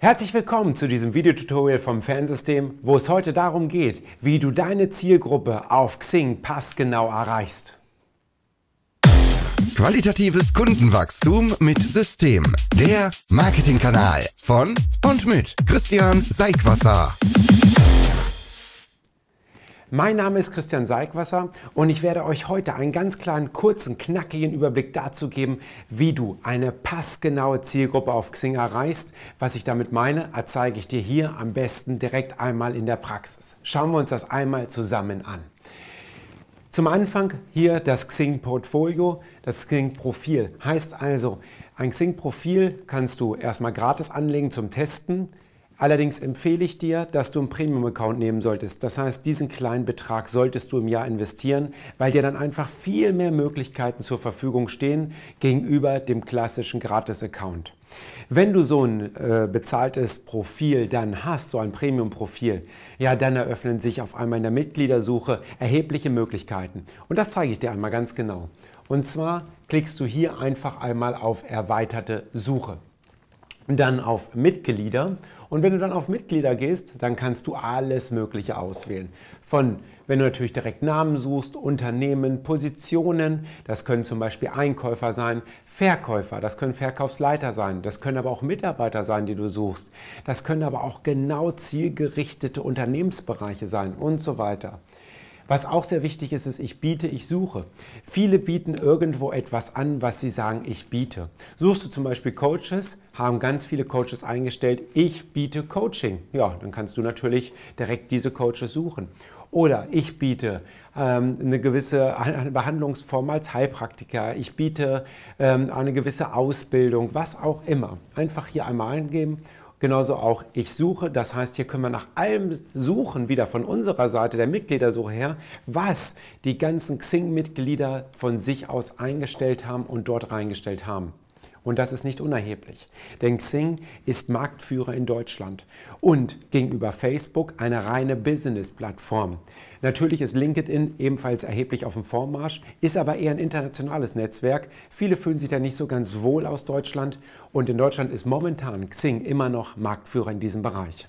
Herzlich willkommen zu diesem Videotutorial vom Fansystem, wo es heute darum geht, wie du deine Zielgruppe auf Xing passgenau erreichst. Qualitatives Kundenwachstum mit System. Der Marketingkanal von und mit Christian Seigwasser. Mein Name ist Christian Seigwasser und ich werde euch heute einen ganz kleinen, kurzen, knackigen Überblick dazu geben, wie du eine passgenaue Zielgruppe auf Xing erreichst. Was ich damit meine, erzeige ich dir hier am besten direkt einmal in der Praxis. Schauen wir uns das einmal zusammen an. Zum Anfang hier das Xing-Portfolio, das Xing-Profil. Heißt also, ein Xing-Profil kannst du erstmal gratis anlegen zum Testen. Allerdings empfehle ich dir, dass du einen Premium-Account nehmen solltest. Das heißt, diesen kleinen Betrag solltest du im Jahr investieren, weil dir dann einfach viel mehr Möglichkeiten zur Verfügung stehen gegenüber dem klassischen Gratis-Account. Wenn du so ein äh, bezahltes Profil dann hast, so ein Premium-Profil, ja, dann eröffnen sich auf einmal in der Mitgliedersuche erhebliche Möglichkeiten. Und das zeige ich dir einmal ganz genau. Und zwar klickst du hier einfach einmal auf erweiterte Suche. Dann auf Mitglieder und wenn du dann auf Mitglieder gehst, dann kannst du alles Mögliche auswählen. Von, wenn du natürlich direkt Namen suchst, Unternehmen, Positionen, das können zum Beispiel Einkäufer sein, Verkäufer, das können Verkaufsleiter sein, das können aber auch Mitarbeiter sein, die du suchst. Das können aber auch genau zielgerichtete Unternehmensbereiche sein und so weiter. Was auch sehr wichtig ist, ist, ich biete, ich suche. Viele bieten irgendwo etwas an, was sie sagen, ich biete. Suchst du zum Beispiel Coaches, haben ganz viele Coaches eingestellt, ich biete Coaching. Ja, dann kannst du natürlich direkt diese Coaches suchen. Oder ich biete ähm, eine gewisse Behandlungsform als Heilpraktiker, ich biete ähm, eine gewisse Ausbildung, was auch immer. Einfach hier einmal eingeben Genauso auch ich suche, das heißt, hier können wir nach allem suchen, wieder von unserer Seite der Mitgliedersuche her, was die ganzen Xing-Mitglieder von sich aus eingestellt haben und dort reingestellt haben. Und das ist nicht unerheblich, denn Xing ist Marktführer in Deutschland und gegenüber Facebook eine reine Business-Plattform. Natürlich ist LinkedIn ebenfalls erheblich auf dem Vormarsch, ist aber eher ein internationales Netzwerk. Viele fühlen sich da nicht so ganz wohl aus Deutschland und in Deutschland ist momentan Xing immer noch Marktführer in diesem Bereich.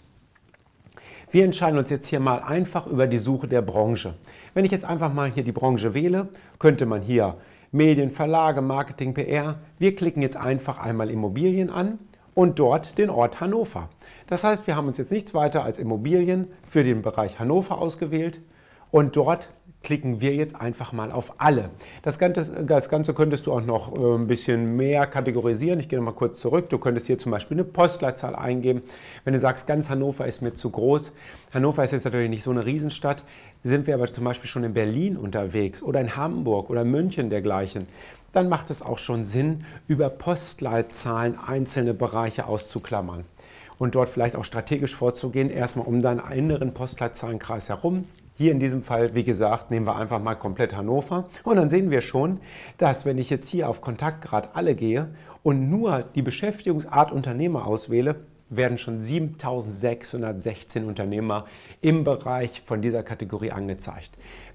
Wir entscheiden uns jetzt hier mal einfach über die Suche der Branche. Wenn ich jetzt einfach mal hier die Branche wähle, könnte man hier Medien, Verlage, Marketing, PR. Wir klicken jetzt einfach einmal Immobilien an und dort den Ort Hannover. Das heißt, wir haben uns jetzt nichts weiter als Immobilien für den Bereich Hannover ausgewählt und dort klicken wir jetzt einfach mal auf alle. Das Ganze, das Ganze könntest du auch noch äh, ein bisschen mehr kategorisieren. Ich gehe noch mal kurz zurück. Du könntest hier zum Beispiel eine Postleitzahl eingeben. Wenn du sagst, ganz Hannover ist mir zu groß. Hannover ist jetzt natürlich nicht so eine Riesenstadt. Sind wir aber zum Beispiel schon in Berlin unterwegs oder in Hamburg oder München dergleichen, dann macht es auch schon Sinn, über Postleitzahlen einzelne Bereiche auszuklammern und dort vielleicht auch strategisch vorzugehen, erstmal um deinen inneren Postleitzahlenkreis herum hier in diesem Fall, wie gesagt, nehmen wir einfach mal komplett Hannover. Und dann sehen wir schon, dass wenn ich jetzt hier auf Kontaktgrad alle gehe und nur die Beschäftigungsart Unternehmer auswähle, werden schon 7616 Unternehmer im Bereich von dieser Kategorie angezeigt.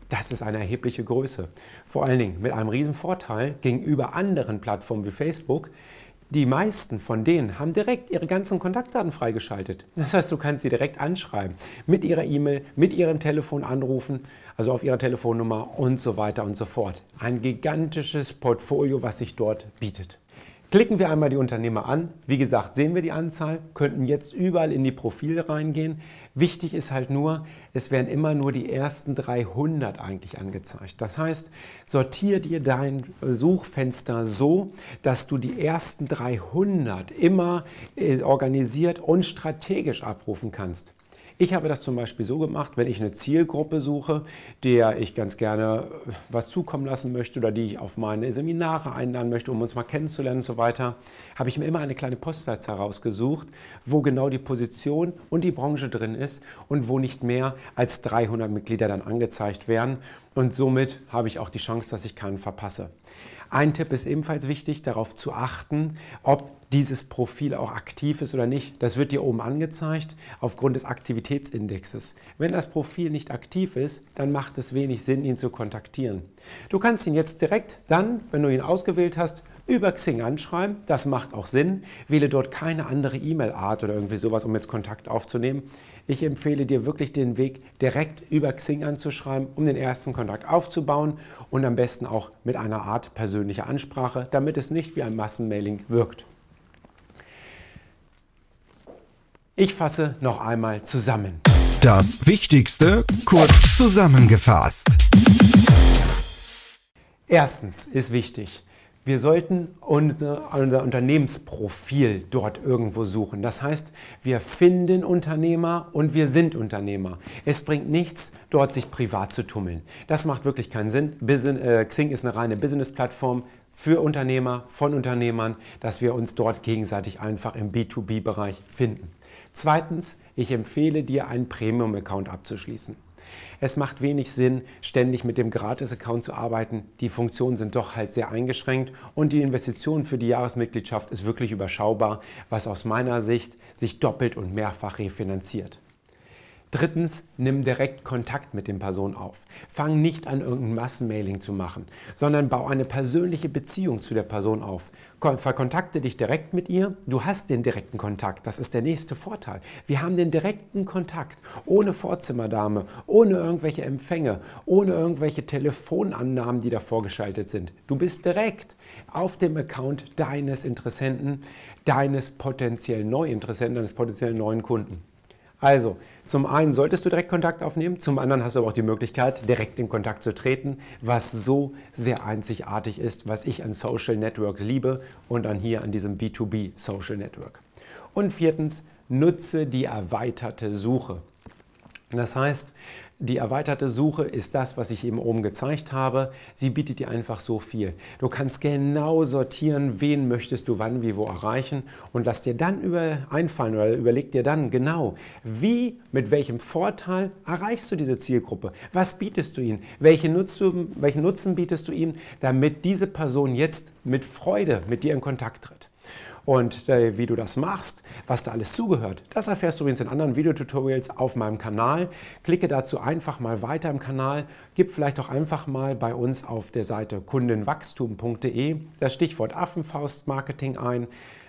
Das ist eine erhebliche Größe. Vor allen Dingen mit einem riesen Vorteil gegenüber anderen Plattformen wie Facebook, die meisten von denen haben direkt ihre ganzen Kontaktdaten freigeschaltet. Das heißt, du kannst sie direkt anschreiben, mit ihrer E-Mail, mit ihrem Telefon anrufen, also auf ihrer Telefonnummer und so weiter und so fort. Ein gigantisches Portfolio, was sich dort bietet. Klicken wir einmal die Unternehmer an. Wie gesagt, sehen wir die Anzahl, könnten jetzt überall in die Profile reingehen. Wichtig ist halt nur, es werden immer nur die ersten 300 eigentlich angezeigt. Das heißt, sortiere dir dein Suchfenster so, dass du die ersten 300 immer äh, organisiert und strategisch abrufen kannst. Ich habe das zum Beispiel so gemacht, wenn ich eine Zielgruppe suche, der ich ganz gerne äh, was zukommen lassen möchte oder die ich auf meine Seminare einladen möchte, um uns mal kennenzulernen und so weiter, habe ich mir immer eine kleine Postleitzahl rausgesucht, wo genau die Position und die Branche drin ist und wo nicht mehr als 300 Mitglieder dann angezeigt werden. Und somit habe ich auch die Chance, dass ich keinen verpasse. Ein Tipp ist ebenfalls wichtig, darauf zu achten, ob dieses Profil auch aktiv ist oder nicht. Das wird dir oben angezeigt aufgrund des Aktivitätsindexes. Wenn das Profil nicht aktiv ist, dann macht es wenig Sinn, ihn zu kontaktieren. Du kannst ihn jetzt direkt dann, wenn du ihn ausgewählt hast, über Xing anschreiben. Das macht auch Sinn. Wähle dort keine andere E-Mail-Art oder irgendwie sowas, um jetzt Kontakt aufzunehmen. Ich empfehle dir wirklich den Weg, direkt über Xing anzuschreiben, um den ersten Kontakt aufzubauen und am besten auch mit einer Art persönlicher Ansprache, damit es nicht wie ein Massenmailing wirkt. Ich fasse noch einmal zusammen. Das Wichtigste kurz zusammengefasst. Erstens ist wichtig, wir sollten unser, unser, Unternehmensprofil dort irgendwo suchen. Das heißt, wir finden Unternehmer und wir sind Unternehmer. Es bringt nichts, dort sich privat zu tummeln. Das macht wirklich keinen Sinn. Business, äh, Xing ist eine reine Business-Plattform für Unternehmer, von Unternehmern, dass wir uns dort gegenseitig einfach im B2B-Bereich finden. Zweitens, ich empfehle dir, einen Premium-Account abzuschließen. Es macht wenig Sinn, ständig mit dem Gratis-Account zu arbeiten. Die Funktionen sind doch halt sehr eingeschränkt und die Investition für die Jahresmitgliedschaft ist wirklich überschaubar, was aus meiner Sicht sich doppelt und mehrfach refinanziert. Drittens, nimm direkt Kontakt mit den Personen auf. Fang nicht an, irgendein Massenmailing zu machen, sondern bau eine persönliche Beziehung zu der Person auf. Verkontakte dich direkt mit ihr. Du hast den direkten Kontakt. Das ist der nächste Vorteil. Wir haben den direkten Kontakt. Ohne Vorzimmerdame, ohne irgendwelche Empfänge, ohne irgendwelche Telefonannahmen, die da vorgeschaltet sind. Du bist direkt auf dem Account deines Interessenten, deines potenziellen Neuinteressenten, deines potenziellen neuen Kunden. Also, zum einen solltest du direkt Kontakt aufnehmen, zum anderen hast du aber auch die Möglichkeit, direkt in Kontakt zu treten, was so sehr einzigartig ist, was ich an Social Networks liebe und an hier an diesem B2B Social Network. Und viertens, nutze die erweiterte Suche. Das heißt, die erweiterte Suche ist das, was ich eben oben gezeigt habe. Sie bietet dir einfach so viel. Du kannst genau sortieren, wen möchtest du wann, wie, wo erreichen und lass dir dann über einfallen oder überleg dir dann genau, wie, mit welchem Vorteil erreichst du diese Zielgruppe? Was bietest du ihnen? Welche Nutzen, welchen Nutzen bietest du ihnen, damit diese Person jetzt mit Freude mit dir in Kontakt tritt? Und äh, wie du das machst, was da alles zugehört, das erfährst du übrigens in anderen Videotutorials auf meinem Kanal. Klicke dazu einfach mal weiter im Kanal. Gib vielleicht auch einfach mal bei uns auf der Seite kundenwachstum.de das Stichwort Affenfaustmarketing ein.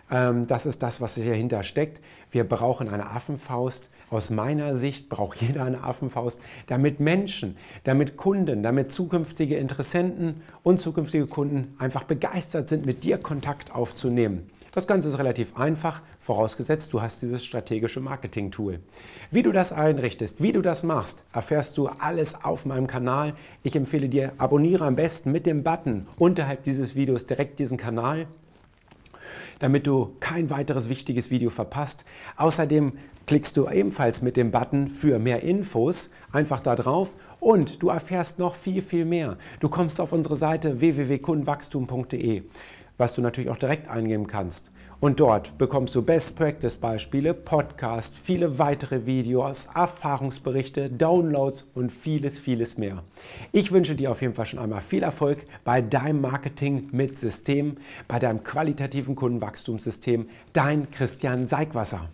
Ähm, das ist das, was dahinter steckt. Wir brauchen eine Affenfaust. Aus meiner Sicht braucht jeder eine Affenfaust, damit Menschen, damit Kunden, damit zukünftige Interessenten und zukünftige Kunden einfach begeistert sind, mit dir Kontakt aufzunehmen. Das Ganze ist relativ einfach, vorausgesetzt du hast dieses strategische Marketing-Tool. Wie du das einrichtest, wie du das machst, erfährst du alles auf meinem Kanal. Ich empfehle dir, abonniere am besten mit dem Button unterhalb dieses Videos direkt diesen Kanal damit du kein weiteres wichtiges Video verpasst. Außerdem klickst du ebenfalls mit dem Button für mehr Infos einfach da drauf und du erfährst noch viel, viel mehr. Du kommst auf unsere Seite www.kundenwachstum.de was du natürlich auch direkt eingeben kannst. Und dort bekommst du Best Practice Beispiele, Podcasts, viele weitere Videos, Erfahrungsberichte, Downloads und vieles, vieles mehr. Ich wünsche dir auf jeden Fall schon einmal viel Erfolg bei deinem Marketing mit System, bei deinem qualitativen Kundenwachstumssystem. Dein Christian Seigwasser.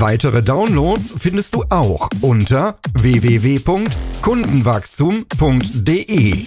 Weitere Downloads findest du auch unter www.kundenwachstum.de.